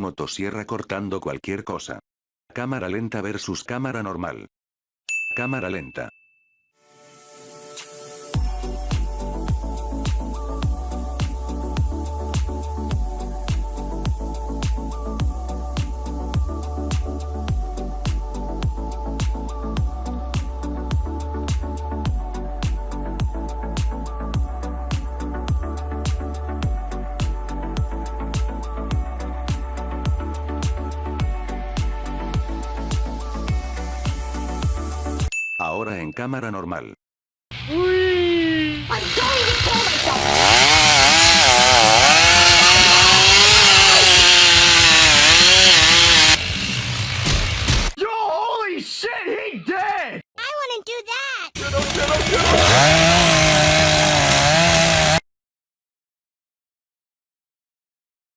Motosierra cortando cualquier cosa. Cámara lenta versus cámara normal. Cámara lenta. Ahora en cámara normal. ¡Weeeeee! ¡Don't even call myself! ¡Yo, holy shit! ¡He dead. ¡I wanna do that! ¡Yo, yo, yo!